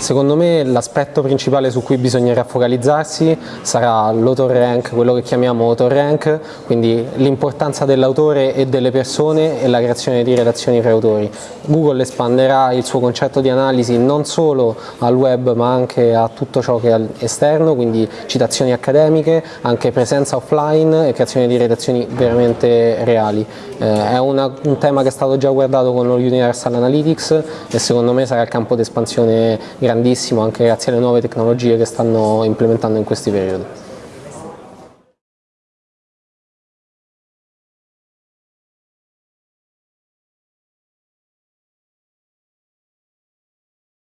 secondo me l'aspetto principale su cui bisognerà focalizzarsi sarà l'autor rank, quello che chiamiamo autor rank, quindi l'importanza dell'autore e delle persone e la creazione di relazioni fra autori. Google espanderà il suo concetto di analisi non solo al web ma anche a tutto ciò che è esterno, quindi citazioni accademiche, anche presenza offline e creazione di relazioni veramente reali. Eh, è una, un tema che è stato già guardato con lo Universal Analytics e secondo me sarà il campo di espansione grandissimo anche grazie alle nuove tecnologie che stanno implementando in questi periodi.